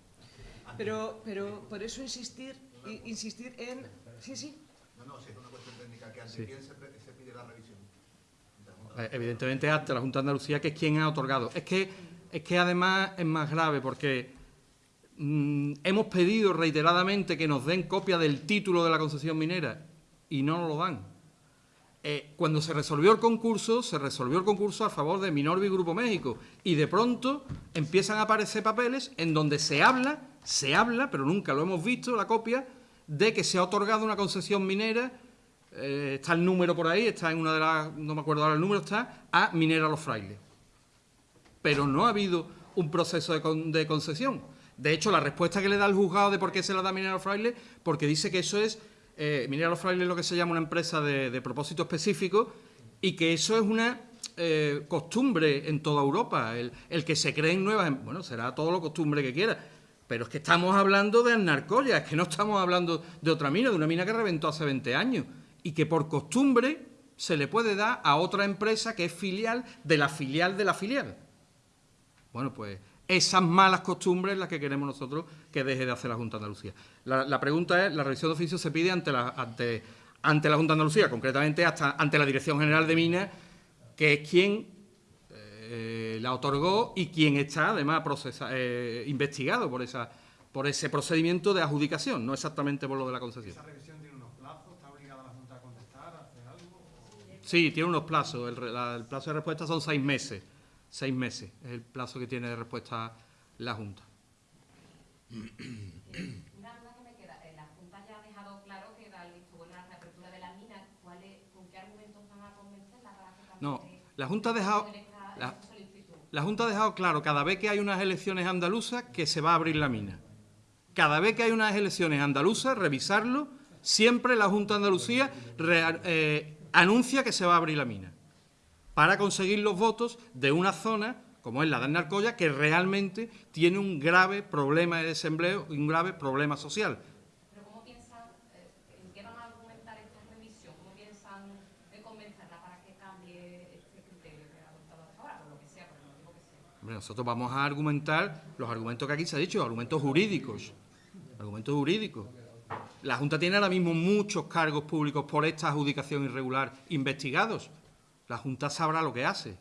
C: Pero, pero por eso insistir, insistir en... Sí, sí.
I: No, no, si es una cuestión técnica, que ante
F: Sí.
I: quién se pide la revisión.
F: Eh, Evidentemente ante la Junta de Andalucía, que es quien ha otorgado. Es que, es que además es más grave porque mm, hemos pedido reiteradamente que nos den copia del título de la concesión minera y no nos lo dan. Eh, cuando se resolvió el concurso, se resolvió el concurso a favor de Minorvi Grupo México y de pronto empiezan a aparecer papeles en donde se habla, se habla, pero nunca lo hemos visto, la copia, de que se ha otorgado una concesión minera, eh, está el número por ahí, está en una de las, no me acuerdo ahora el número, está a Minera Los Frailes. Pero no ha habido un proceso de, de concesión. De hecho, la respuesta que le da el juzgado de por qué se la da Minera Los Frailes, porque dice que eso es, eh, es lo que se llama una empresa de, propósito específico y que eso es una eh, costumbre en toda Europa. El, que se creen nuevas, bueno, será todo lo costumbre que quiera. Pero es que estamos hablando de Arnarcoya, es que no estamos hablando de otra mina, de una mina que reventó hace 20 años y que por costumbre se le puede dar a otra empresa que es filial de la filial de la filial. Bueno, pues esas malas costumbres las que queremos nosotros que deje de hacer la Junta de Andalucía. La, la pregunta es, la revisión de oficio se pide ante la, ante, ante la Junta de Andalucía, concretamente hasta ante la Dirección General de Minas, que es quien eh, la otorgó y quien está además procesa- eh, investigado por, esa, por ese procedimiento de adjudicación, no exactamente por lo de la concesión.
G: Esa revisión tiene unos plazos, está obligada la Junta a contestar, a hacer algo. o-
F: Sí, tiene unos plazos. El, la- el plazo de respuesta son seis meses. Seis meses es el plazo que tiene de respuesta la Junta.
J: Una duda que me queda, eh, la Junta ya ha dejado claro que da el visto bueno a la reapertura de la mina, ¿cuál es- ¿con qué argumentos van a convencerla para que cambie
F: No, la Junta ha dejado, la, Junta ha dejado claro cada vez que hay unas elecciones andaluzas que se va a abrir la mina. Cada vez que hay unas elecciones andaluzas, revisarlo, siempre la Junta de Andalucía re- eh, anuncia que se va a abrir la mina para conseguir los votos de una zona como es la de Narcoya, que realmente tiene un grave problema de desempleo y un grave problema social.
J: Pero ¿cómo piensan, eh, en qué van a argumentar esta revisión? ¿Cómo piensan eh, convencerla para que cambie este criterio que ha adoptado hasta ahora, por lo que sea, por el motivo que sea?
F: Hombre, nosotros vamos a argumentar los argumentos que aquí se ha dicho, argumentos jurídicos. Argumentos jurídicos. La Junta tiene ahora mismo muchos cargos públicos por esta adjudicación irregular investigados. La Junta sabrá lo que hace.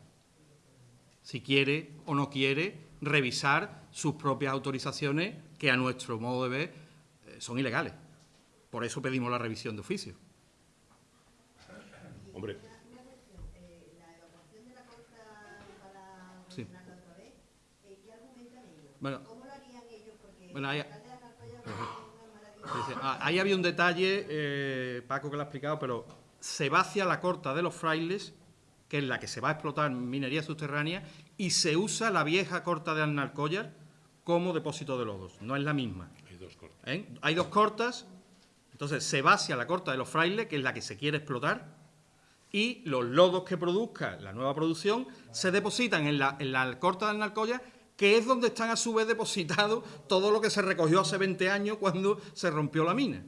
F: Si quiere o no quiere revisar sus propias autorizaciones, que a nuestro modo de ver eh, son ilegales. Por eso pedimos la revisión de oficio.
A: Hombre,
F: Sí. Bueno.
K: ¿Cómo lo harían ellos? Porque
F: Bueno, ahí- ah, Ahí había un detalle, eh, Paco que lo ha explicado, pero se va hacia la corta de los frailes, que es la que se va a explotar minería subterránea, y se usa la vieja corta de Alnarcollar como depósito de lodos. No es la misma.
A: hay dos cortes.
F: ¿eh? Hay dos cortas, entonces se va hacia la corta de los frailes, que es la que se quiere explotar, y los lodos que produzca la nueva producción se depositan en la, en la corta de Alnarcollar, que es donde están a su vez depositados todo lo que se recogió hace 20 años cuando se rompió la mina.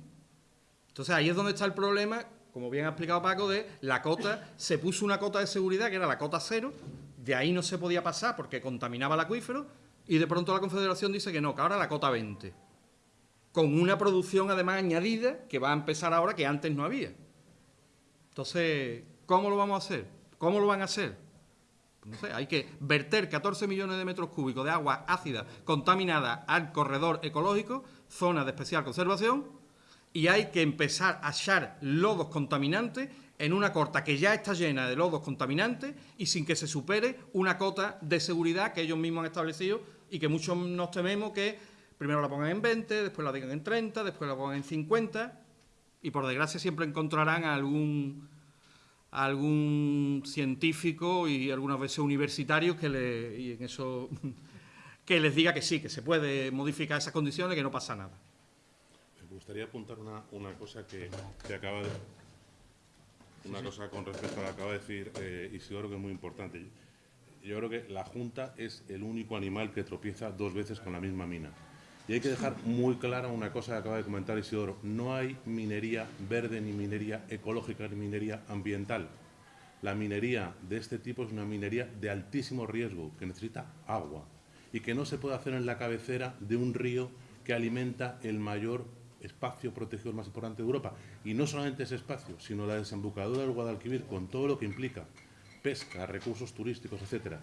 F: Entonces ahí es donde está el problema, como bien ha explicado Paco, de la cota, se puso una cota de seguridad que era la cota cero, de ahí no se podía pasar porque contaminaba el acuífero, y de pronto la Confederación dice que no, que ahora la cota 20, con una producción además añadida que va a empezar ahora que antes no había. Entonces, ¿cómo lo vamos a hacer? ¿Cómo lo van a hacer? Pues No sé, hay que verter 14 millones de metros cúbicos de agua ácida contaminada al corredor ecológico, zona de especial conservación, y hay que empezar a echar lodos contaminantes en una corta que ya está llena de lodos contaminantes y sin que se supere una cota de seguridad que ellos mismos han establecido y que muchos nos tememos que primero la pongan en 20, después la digan en 30, después la pongan en 50 y por desgracia siempre encontrarán algún algún científico y algunas veces universitarios que y en eso que les diga que sí, que se puede modificar esas condiciones, que no pasa nada.
A: Gustaría apuntar una, una cosa que, que acaba de... una cosa con respecto a lo que acaba de decir eh, Isidoro, que es muy importante. Yo creo que la Junta es el único animal que tropieza dos veces con la misma mina. Y hay que dejar muy clara una cosa que acaba de comentar Isidoro. No hay minería verde, ni minería ecológica, ni minería ambiental. La minería de este tipo es una minería de altísimo riesgo, que necesita agua y que no se puede hacer en la cabecera de un río que alimenta el mayor espacio protegido más importante de Europa. Y no solamente ese espacio, sino la desembocadura del Guadalquivir, con todo lo que implica, pesca, recursos turísticos, etcétera.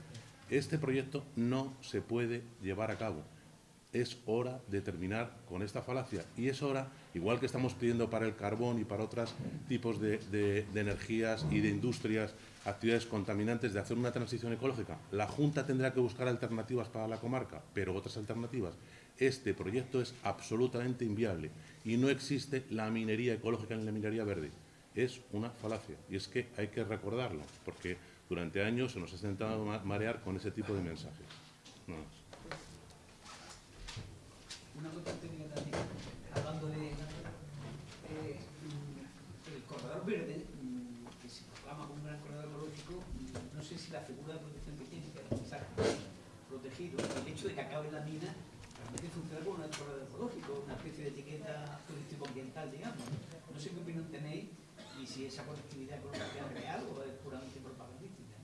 A: Este proyecto no se puede llevar a cabo. Es hora de terminar con esta falacia. Y es hora, igual que estamos pidiendo para el carbón y para otros tipos de, energías y de industrias, actividades contaminantes, de hacer una transición ecológica. La Junta tendrá que buscar alternativas para la comarca, pero otras alternativas. Este proyecto es absolutamente inviable y no existe la minería ecológica ni la minería verde. Es una falacia y es que hay que recordarlo, porque durante años se nos ha intentado ma- marear con ese tipo de mensajes. Más.
H: Una cuestión técnica también, hablando de eh, el corredor verde, mm, que se proclama como un gran corredor ecológico, mm, no sé si la figura de protección que tiene, que es protegido, el hecho de que acabe la mina, realmente funciona como un corredor ecológico, una especie de etiqueta turístico-ambiental, digamos. No sé qué opinión tenéis y si esa conectividad ecológica es real o es puramente propagandística.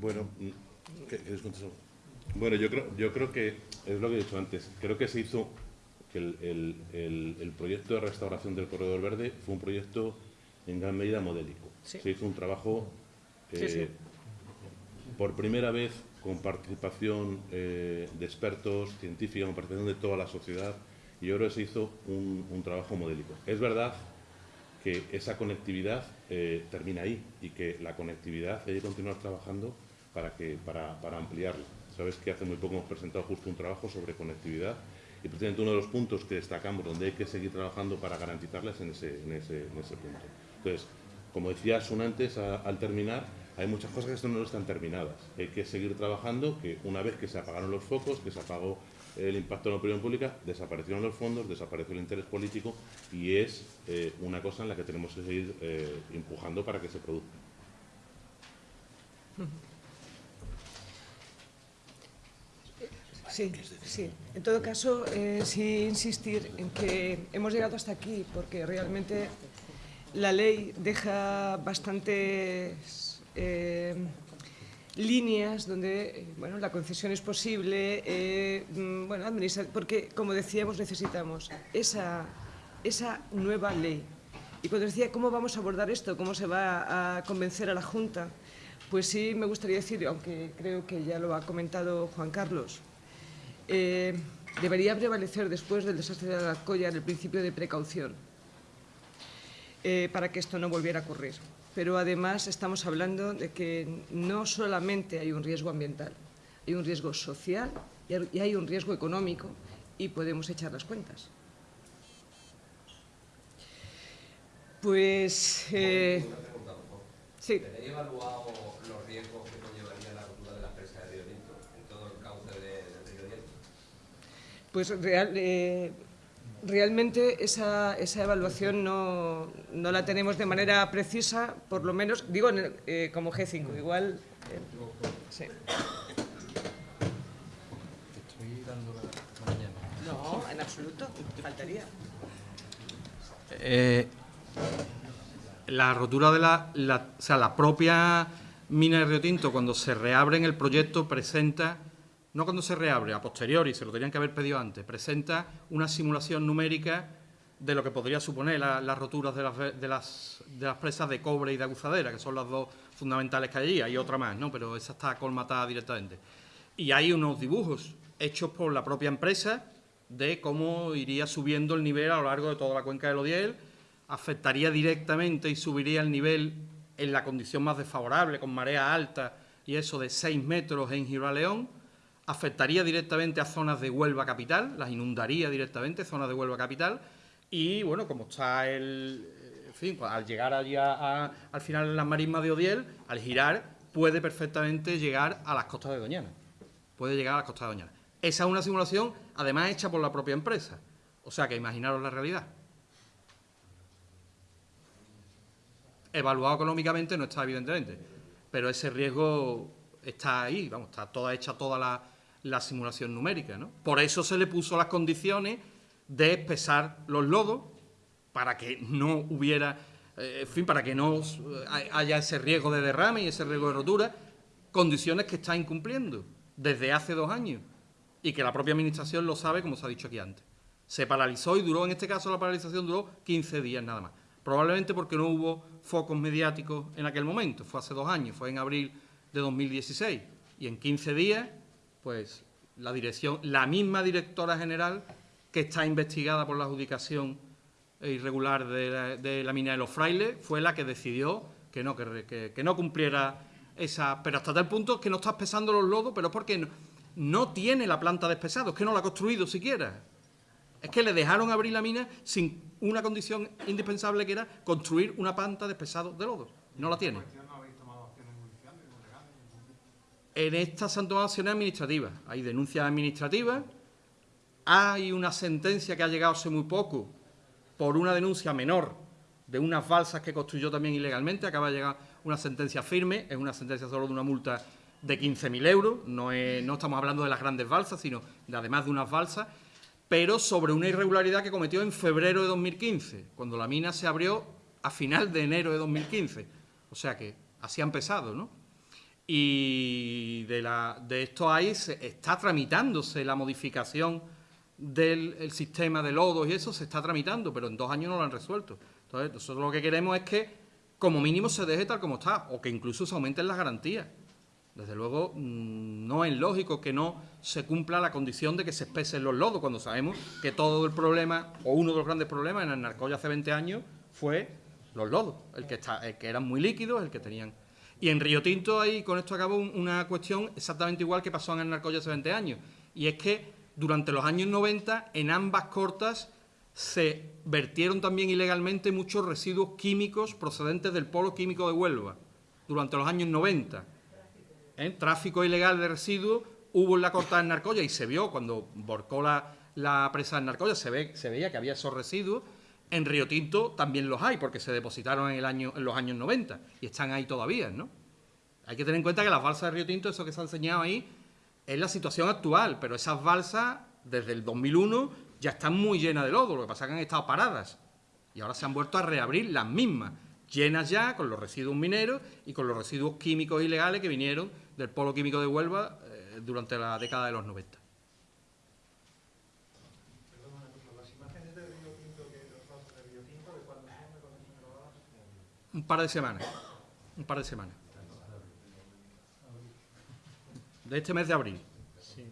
A: Bueno, ¿qué- quieres contestar? Bueno, yo creo, yo creo que es lo que he dicho antes. Creo que se hizo que el, el- el- el proyecto de restauración del corredor verde fue un proyecto en gran medida modélico.
C: Sí.
A: Se hizo un trabajo
C: Sí,
A: eh,
C: sí.
A: por primera vez con participación eh, de expertos, científica, con participación de toda la sociedad, y yo creo que se hizo un, un trabajo modélico. Es verdad que esa conectividad eh, termina ahí y que la conectividad hay que continuar trabajando para, que, para, para ampliarla. Sabes que hace muy poco hemos presentado justo un trabajo sobre conectividad y precisamente uno de los puntos que destacamos donde hay que seguir trabajando para garantizarla es en ese, en ese, en ese punto. Entonces, como decía Sun antes, a- al terminar, hay muchas cosas que no están terminadas. Hay que seguir trabajando, que una vez que se apagaron los focos, que se apagó el impacto en la opinión pública, desaparecieron los fondos, desapareció el interés político y es eh, una cosa en la que tenemos que seguir eh, empujando para que se produzca.
C: Sí, sí. En todo caso, eh, sí insistir en que hemos llegado hasta aquí porque realmente la ley deja bastantes eh, líneas donde eh, bueno, la concesión es posible, eh, mm, bueno, porque como decíamos necesitamos esa, esa nueva ley. Y cuando decía cómo vamos a abordar esto, cómo se va a convencer a la Junta, pues sí me gustaría decir, aunque creo que ya lo ha comentado Juan Carlos, eh, debería prevalecer después del desastre de la Alcoya el principio de precaución para que esto no volviera a ocurrir. Pero además estamos hablando de que no solamente hay un riesgo ambiental, hay un riesgo social y hay- un riesgo económico y podemos echar las cuentas. Pues... eh, sí.
L: ¿Tenéis evaluado los riesgos que conllevaría la rotura de la presa de Río Tinto en todo el cauce de- del río Tinto?
C: Pues real- eh, realmente esa, esa evaluación no, no la tenemos de manera precisa, por lo menos, digo, en el- eh, como G5, igual... eh, sí.
F: Estoy dando la mañana.
C: No, en absoluto, faltaría.
F: Eh, la rotura de la, la- o sea, la propia mina de Río Tinto, cuando se reabre en el proyecto, presenta, no cuando se reabre, a posteriori, se lo tenían que haber pedido antes, presenta una simulación numérica de lo que podría suponer la- las roturas de las, de, las, de las presas de cobre y de aguzadera, que son las dos fundamentales que hay allí, hay otra más, ¿no? pero esa está colmatada directamente. Y hay unos dibujos hechos por la propia empresa de cómo iría subiendo el nivel a lo largo de toda la cuenca del Odiel, afectaría directamente y subiría el nivel en la condición más desfavorable, con marea alta y eso de 6 metros en Gibraleón, afectaría directamente a zonas de Huelva capital, las inundaría directamente, zonas de Huelva capital, y bueno, como está el, en fin, pues, al llegar allí al final las marismas de Odiel, al girar, puede perfectamente llegar a las costas de Doñana. Puede llegar a las costas de Doñana. Esa es una simulación, además hecha por la propia empresa. O sea que imaginaros la realidad. Evaluado económicamente no está, evidentemente, pero ese riesgo está ahí, vamos, está toda hecha toda la, la simulación numérica, ¿no? Por eso se le puso las condiciones de pesar los lodos para que no hubiera, eh, en fin, para que no eh, haya ese riesgo de derrame y ese riesgo de rotura, condiciones que está incumpliendo desde hace dos años y que la propia Administración lo sabe, como se ha dicho aquí antes. Se paralizó y duró, en este caso la paralización duró 15 días nada más. Probablemente porque no hubo focos mediáticos en aquel momento, fue hace dos años, fue en abril de 2016. Y en 15 días, pues la dirección, la misma directora general que está investigada por la adjudicación irregular de la, de la mina de los frailes, fue la que decidió que no, que, que- no cumpliera esa... Pero hasta tal punto que no está pesando los lodos, pero porque no, no tiene la planta de espesado, es que no la ha construido siquiera. Es que le dejaron abrir la mina sin una condición indispensable que era construir una planta de espesado de lodo. No la tiene.
G: ¿No habéis tomado acciones judiciales o legales?
F: En estas acciones administrativas. Hay denuncias administrativas. Hay una sentencia que ha llegado hace muy poco por una denuncia menor de unas balsas que construyó también ilegalmente. Acaba de llegar una sentencia firme. Es una sentencia solo de una multa de 15.000 euros. No estamos hablando de las grandes balsas, sino de además de unas balsas. Pero sobre una irregularidad que cometió en febrero de 2015, cuando la mina se abrió a final de enero de 2015. O sea que así ha empezado, ¿no? Y de, la, de esto ahí se está tramitándose la modificación del el sistema de lodos y eso se está tramitando, pero en dos años no lo han resuelto. Entonces, nosotros lo que queremos es que como mínimo se deje tal como está o que incluso se aumenten las garantías. Desde luego, mm, no es lógico que no se cumpla la condición de que se espesen los lodos, cuando sabemos que todo el problema, o uno de los grandes problemas en el Narcoya hace 20 años, fue los lodos, el que, está, el que eran muy líquidos, el que tenían... Y en Río Tinto, ahí con esto acabo, un- una cuestión exactamente igual que pasó en el Narcoya hace 20 años, y es que durante los años 90, en ambas cortas, se vertieron también ilegalmente muchos residuos químicos procedentes del polo químico de Huelva, durante los años 90. ¿eh? tráfico ilegal de residuos hubo en la corta de Narcoya y se vio cuando volcó la, la presa de Narcoya, se, ve, se veía que había esos residuos. En Río Tinto también los hay porque se depositaron en, el año, en los años 90 y están ahí todavía, ¿no? Hay que tener en cuenta que las balsas de Río Tinto, eso que se ha enseñado ahí, es la situación actual, pero esas balsas desde el 2001 ya están muy llenas de lodo, lo que pasa es que han estado paradas y ahora se han vuelto a reabrir las mismas, llenas ya con los residuos mineros y con los residuos químicos ilegales que vinieron del polo químico de Huelva eh, durante la década de los 90.
M: Las imágenes de Río Tinto, que los datos de Río Tinto, ¿de cuándo son? ¿De cuándo son grabadas?
F: Un par de semanas, un par de semanas. De este mes de abril.
B: Sí.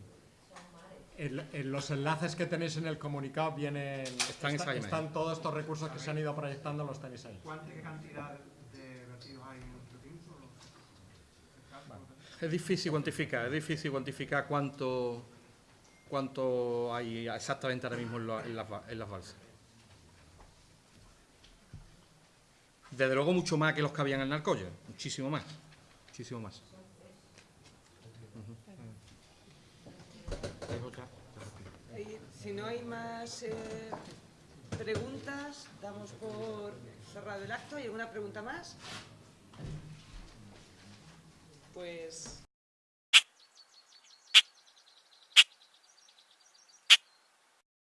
B: En, en los enlaces que tenéis en el comunicado vienen
F: Están esa imagen.
B: están todos estos recursos que se han ido proyectando, los tenéis ahí.
G: ¿Cuánta qué cantidad de vertidos hay en Río Tinto?
F: Es difícil cuantificar, es difícil cuantificar cuánto, cuánto hay exactamente ahora mismo en, la- en las, en las balsas. Desde luego mucho más que los que habían en Narcoya, muchísimo más, muchísimo más.
C: Eh, Si no hay más eh, preguntas, damos por cerrado el acto. ¿Hay alguna pregunta más? Pues